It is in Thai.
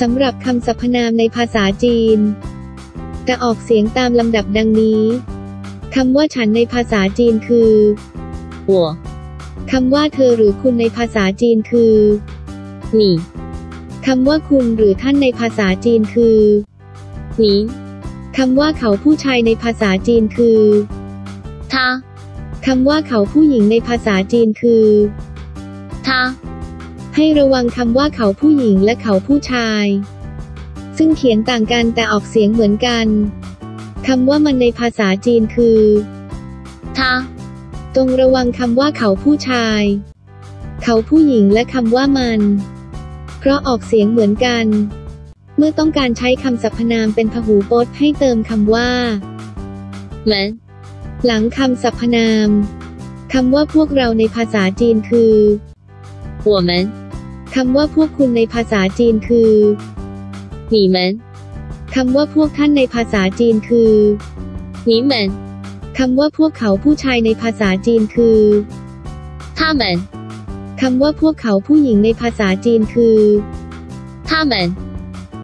สำหรับคำสรรพนามในภาษาจีน จะออกเสียงตามลำดับดังนี้คำว่าฉันในภาษาจีนคือหัวคำว่าเธอหรือคุณในภาษาจีนคือหนีคำว่าคุณหรือท่านในภาษาจีนคือหนีคำว่าเขาผู้ชายในภาษาจีนคือทาคำว่าเขาผู้หญิงในภาษาจีนคือทา ให้ระวังคำว่าเขาผู้หญิงและเขาผู้ชาย ซึ่งเขียนต่างกันแต่ออกเสียงเหมือนกันคำว่ามันในภาษาจีนคือทาตรงระวังคำว่าเขาผู้ชาย เขาผู้หญิงและคำว่ามัน เพราะออกเสียงเหมือนกัน เมื่อต้องการใช้คำสรรพนามเป็นพหูพจน์ให้เติมคำว่าเหมือนหลังคำสรรพนามคำว่าพวกเราในภาษาจีนคือ我们 คำว่าพวกคุณในภาษาจีนคือ 你们、 คำว่าพวกท่านในภาษาจีนคือ 你们、 คำว่าพวกเขาผู้ชายในภาษาจีนคือ 他们、 คำว่าพวกเขาผู้หญิงในภาษาจีนคือ 他们。